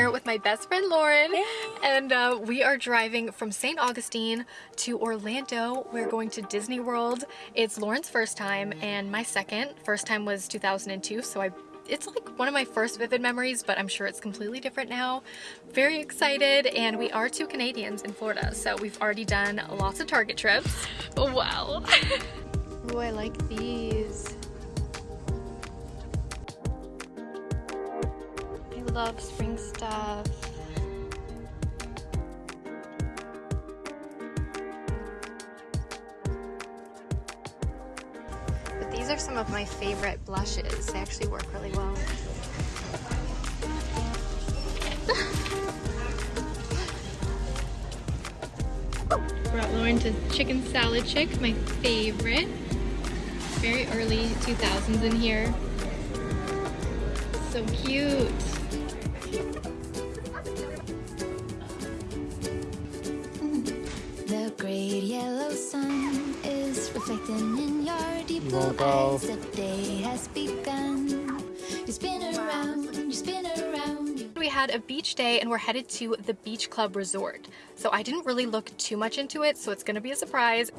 here with my best friend Lauren and uh, we are driving from St. Augustine to Orlando. We're going to Disney World. It's Lauren's first time and my second. First time was 2002 so I it's like one of my first vivid memories, but I'm sure it's completely different now. Very excited, and we are two Canadians in Florida, so we've already done lots of Target trips. Oh, wow. oh, I like these. Love spring stuff. But these are some of my favorite blushes. They actually work really well. Brought Lauren to chicken salad chick, my favorite. Very early 2000s in here. So cute. Your deep blue eyes. The day has begun. You spin around, you spin around. We had a beach day and we're headed to the Beach Club Resort. So I didn't really look too much into it, so it's gonna be a surprise.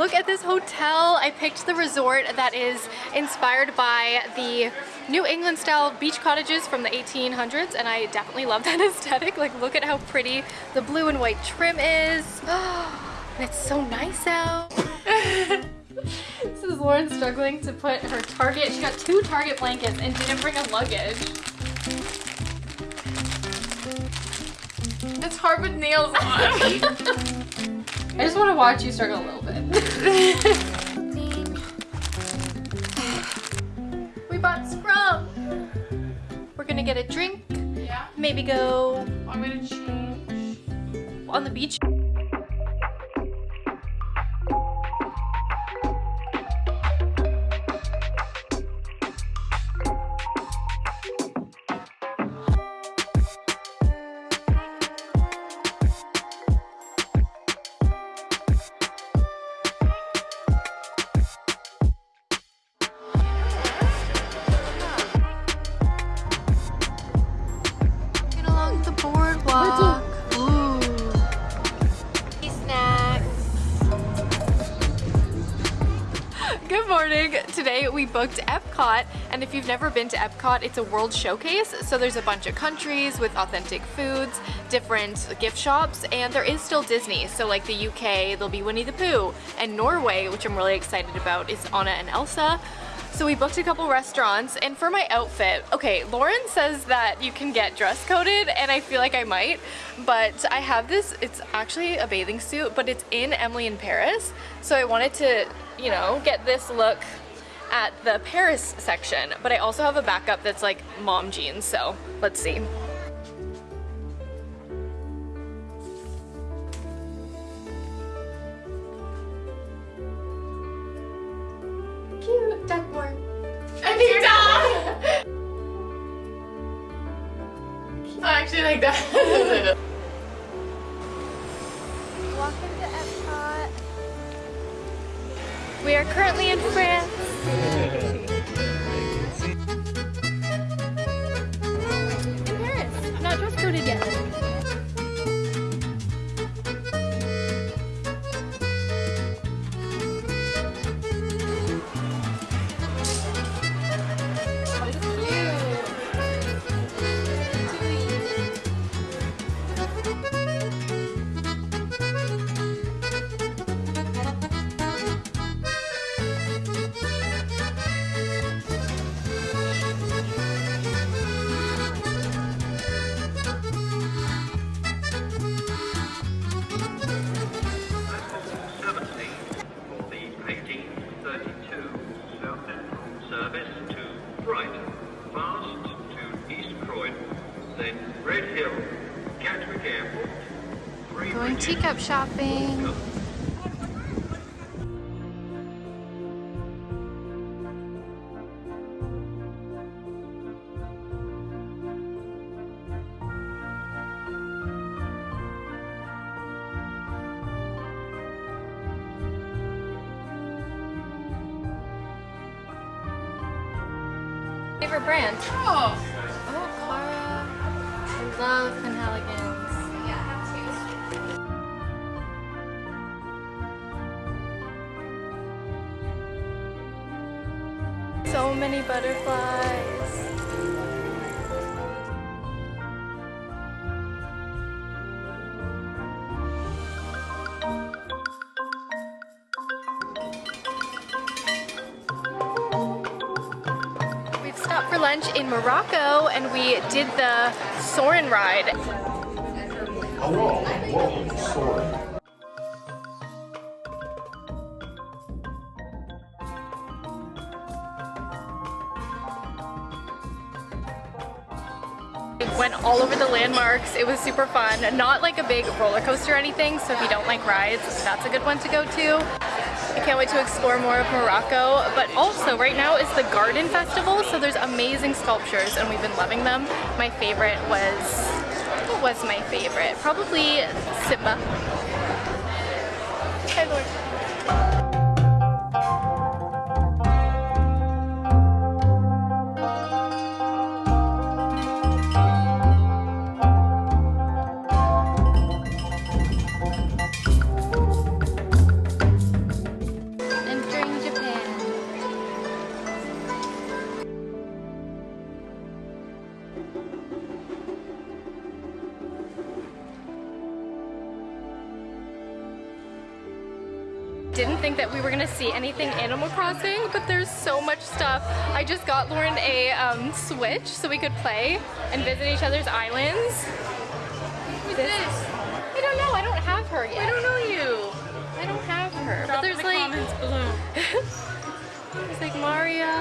Look at this hotel. I picked the resort that is inspired by the New England style beach cottages from the 1800s and I definitely love that aesthetic. Like look at how pretty the blue and white trim is. it's so nice out. this is Lauren struggling to put her Target, she got two Target blankets and didn't bring a luggage. It's hard with nails on. I just want to watch you struggle a little bit. we bought Scrum. We're gonna get a drink. Yeah. Maybe go. I'm gonna change. On the beach. Booked Epcot and if you've never been to Epcot, it's a world showcase. So there's a bunch of countries with authentic foods, different gift shops, and there is still Disney. So like the UK, there'll be Winnie the Pooh, and Norway, which I'm really excited about, is Anna and Elsa. So we booked a couple restaurants and for my outfit, okay, Lauren says that you can get dress coded and I feel like I might, but I have this, it's actually a bathing suit, but it's in Emily in Paris. So I wanted to you know, get this look at the Paris section, but I also have a backup that's like mom jeans, so let's see. Cute, Duckmore. That. I actually like that. Walk into Epcot. We are currently in France. In Paris. Not dress coded yet. Shopping. Favorite brand? Oh. Oh, Clara. I love Penhaligons. Many butterflies. We've stopped for lunch in Morocco and we did the Soarin' ride. Oh, Whoa, We went all over the landmarks. It was super fun. Not like a big roller coaster or anything, so if you don't like rides, that's a good one to go to. I can't wait to explore more of Morocco, but also right now is the Garden Festival, so there's amazing sculptures and we've been loving them. My favorite was, what was my favorite? Probably Simba. Hi Lord. Didn't think that we were gonna see anything Animal Crossing, but there's so much stuff. I just got Lauren a um, Switch so we could play and visit each other's islands. Who's this? I don't know, I don't have her yet. I don't know you. I don't have her. Drop but there's the like comments below. there's like Mario.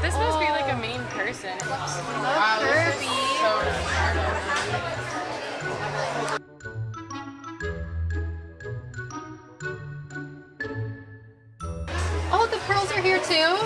This must be like a main person. Love Kirby. Oh, pearls are here too.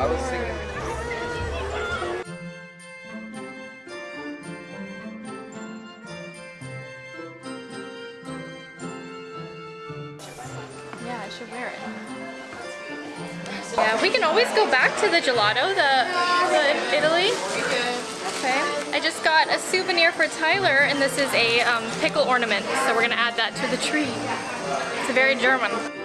I was singing. Yeah, I should wear it. Yeah, we can always go back to the gelato, the, the Italy. Okay. I just got a souvenir for Tyler, and this is a um, pickle ornament, so we're gonna add that to the tree. It's a very German.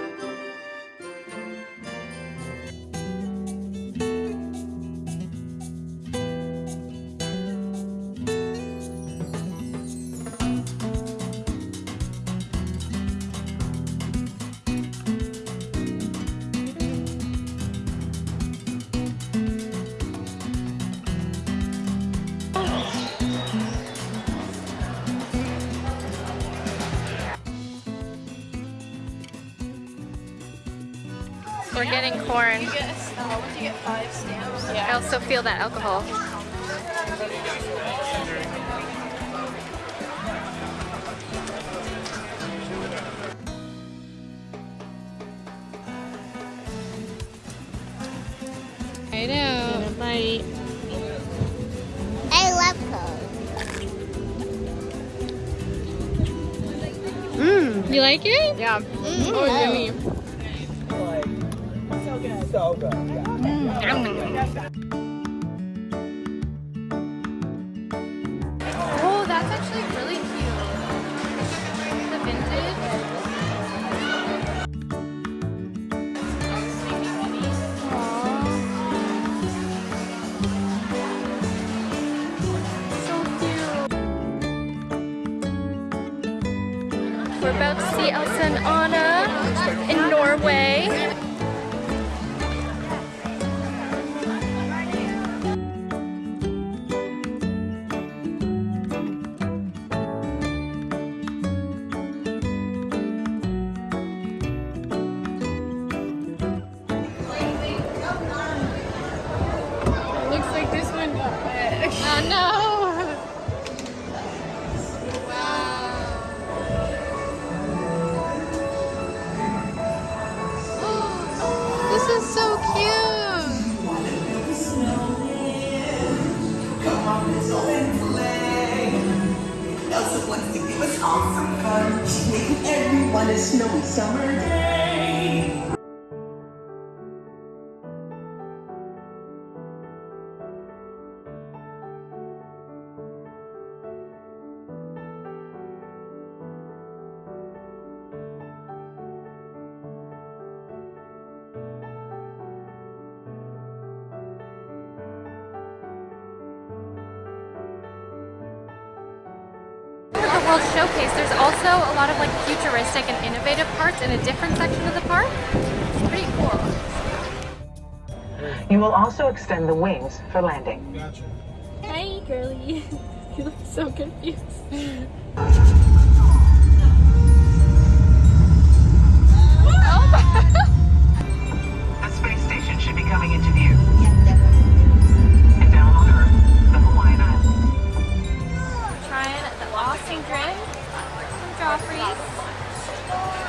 We're getting corn. I also feel that alcohol. I know. Bite. I love Coke. Mm. You like it? Yeah. Mm, Oh, mm. yummy good. So good. Mm. Oh, that's actually really cute. The vintage. Aww. So cute. We're about to see Elsa and Anna in Norway. World Showcase, there's also a lot of like futuristic and innovative parts in a different section of the park. It's pretty cool. You will also extend the wings for landing. Hey, girly. you look so confused. Drink from Joffrey's.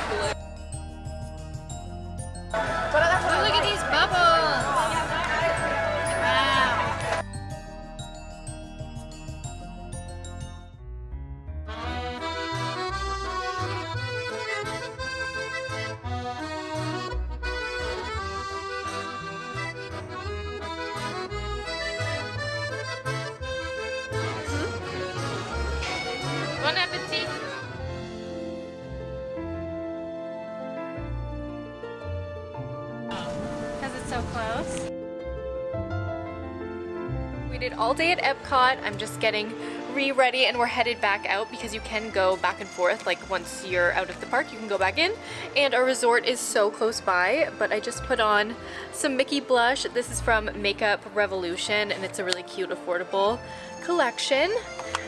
Day at Epcot. I'm just getting re-ready and we're headed back out because you can go back and forth. Like once you're out of the park, you can go back in. And our resort is so close by, but I just put on some Mickey blush. This is from Makeup Revolution and it's a really cute, affordable collection.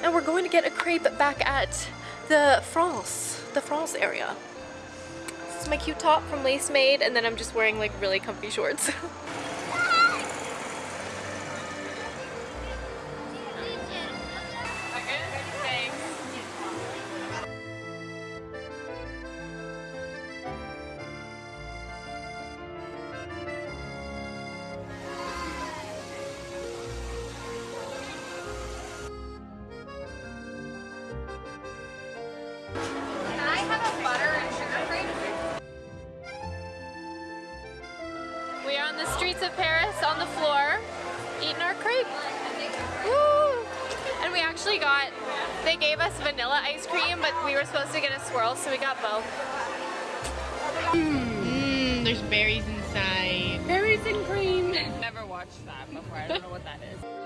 And we're going to get a crepe back at the France, the France area. This is my cute top from Lace Made and then I'm just wearing like really comfy shorts. on the floor eating our crepe. Woo! And we actually got, they gave us vanilla ice cream, but we were supposed to get a swirl, so we got both. Mmm, there's berries inside. Berries and cream. Never watched that before. I don't know what that is.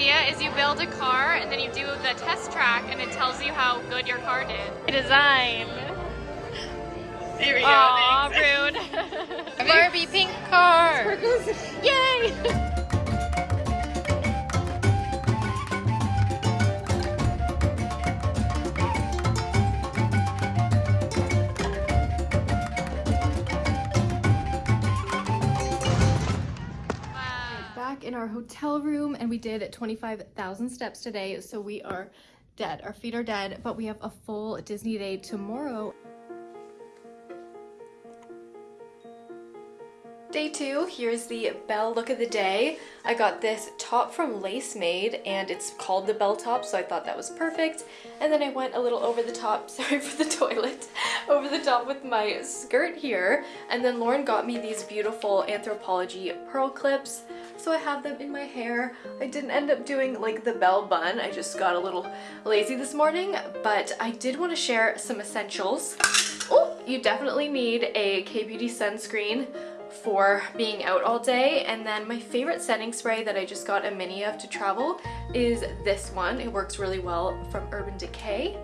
Idea is you build a car and then you do the test track and it tells you how good your car did. Design. There we go. Aw, thanks. rude. Barbie pink car. Yay! in our hotel room and we did 25,000 steps today, so we are dead. Our feet are dead, but we have a full Disney day tomorrow. Day two, here's the bell look of the day. I got this top from Lace Made and it's called the bell top, so I thought that was perfect. And then I went a little over the top, sorry for the toilet, over the top with my skirt here. And then Lauren got me these beautiful Anthropologie pearl clips. So I have them in my hair. I didn't end up doing like the bell bun. I just got a little lazy this morning, but I did want to share some essentials. Oh, you definitely need a K-Beauty sunscreen for being out all day. And then my favorite setting spray that I just got a mini of to travel is this one. It works really well from Urban Decay.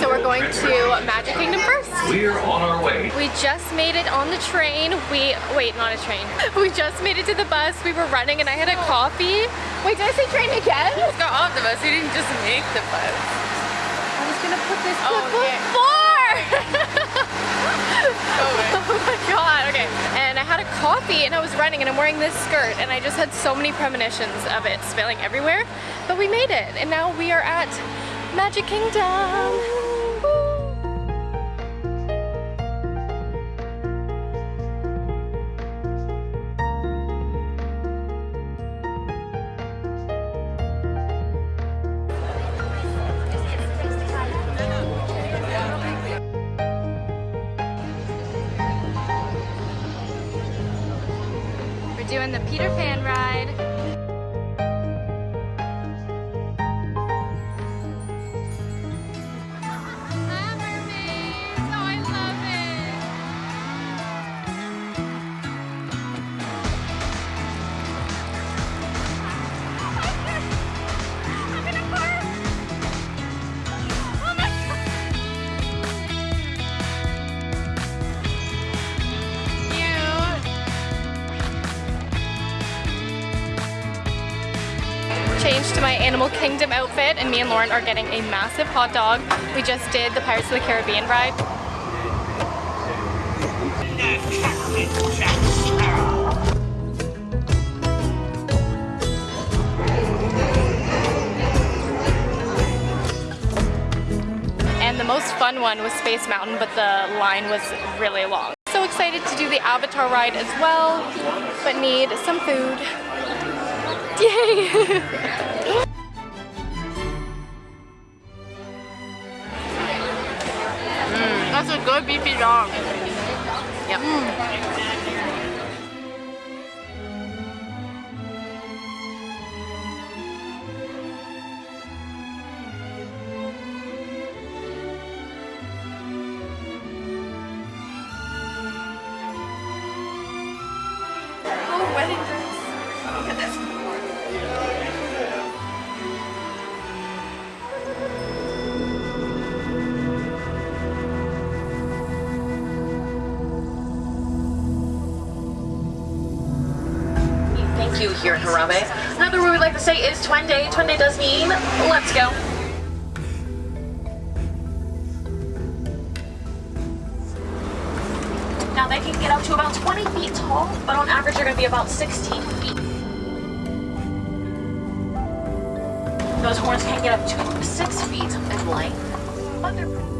So we're going to Magic Kingdom first. We're on our way. We just made it on the train. We, wait, not a train. We just made it to the bus. We were running and I had a coffee. Wait, did I say train again? We just got off the bus. We didn't just make the bus. I was gonna put this Oh, clip okay. before! Oh, my god, okay. And I had a coffee and I was running and I'm wearing this skirt and I just had so many premonitions of it spilling everywhere. But we made it and now we are at Magic Kingdom. Doing the Peter Pan ride. Outfit and me and Lauren are getting a massive hot dog. We just did the Pirates of the Caribbean ride. And the most fun one was Space Mountain, but the line was really long. So excited to do the Avatar ride as well, but need some food. Yay! good beefy dog. Yep. Oh, here in Harambe. Another word we like to say is Twende. Twende does mean let's go. Now they can get up to about 20 feet tall, but on average they're going to be about 16 feet. Those horns can get up to 6 feet in length, but they're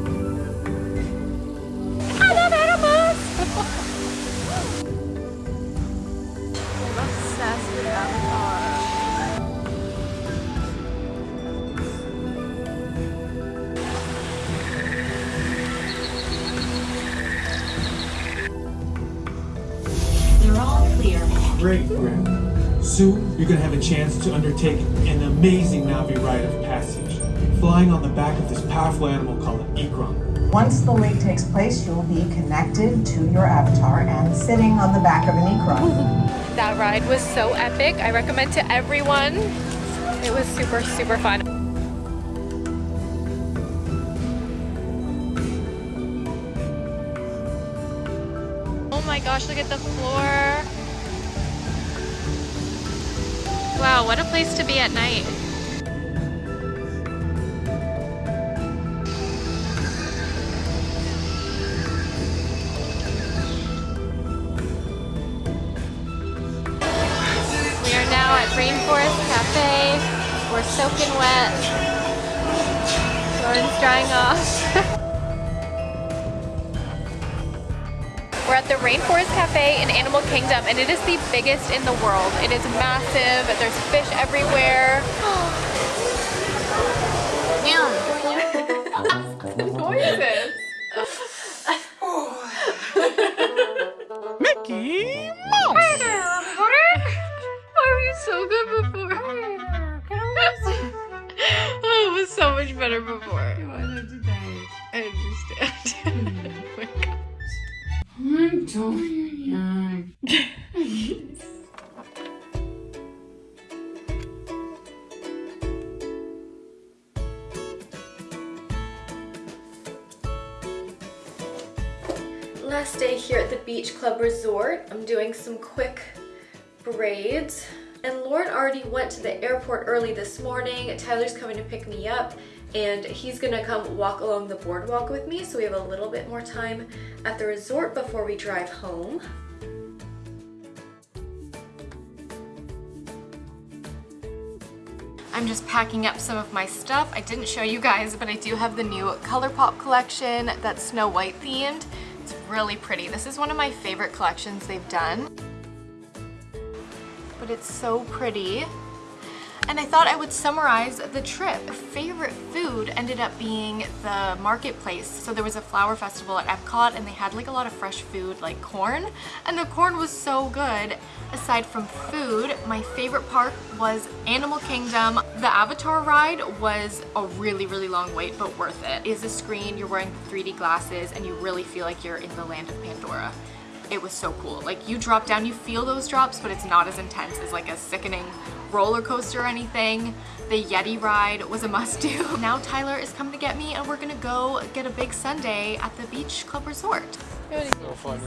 Soon, you're gonna have a chance to undertake an amazing Na'vi rite of passage, flying on the back of this powerful animal called an ikran. Once the leap takes place, you'll be connected to your avatar and sitting on the back of an ikran. That ride was so epic. I recommend to everyone. It was super, super fun. Oh my gosh, look at the floor. Wow, what a place to be at night. We are now at Rainforest Cafe. We're soaking wet. Lauren's drying off. We're at the Rainforest Cafe in Animal Kingdom and it is the biggest in the world. It is massive. There's fish everywhere. went to the airport early this morning. Tyler's coming to pick me up and he's gonna come walk along the boardwalk with me so we have a little bit more time at the resort before we drive home. I'm just packing up some of my stuff. I didn't show you guys, but I do have the new ColourPop collection that's Snow White themed. It's really pretty. This is one of my favorite collections they've done. But it's so pretty. And I thought I would summarize the trip. Favorite food ended up being the marketplace. So there was a flower festival at Epcot and they had like a lot of fresh food like corn. And the corn was so good. Aside from food, my favorite park was Animal Kingdom. The Avatar ride was a really, really long wait, but worth it. It is a screen, you're wearing 3D glasses and you really feel like you're in the land of Pandora it was so cool. Like you drop down, you feel those drops, but it's not as intense as like a sickening roller coaster or anything. The Yeti ride was a must do. Now Tyler is coming to get me and we're gonna go get a big sundae at the Beach Club Resort. So funny.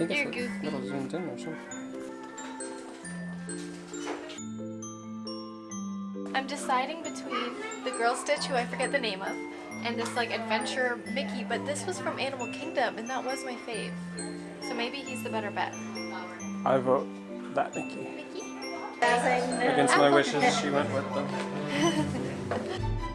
I think You're it's a little zoomed in or something. I'm deciding between the Girl Stitch, who I forget the name of, and this like adventure Mickey, but this was from Animal Kingdom and that was my fave. So maybe he's the better bet. I vote that Mickey. Mickey? Against my wishes, she went with them.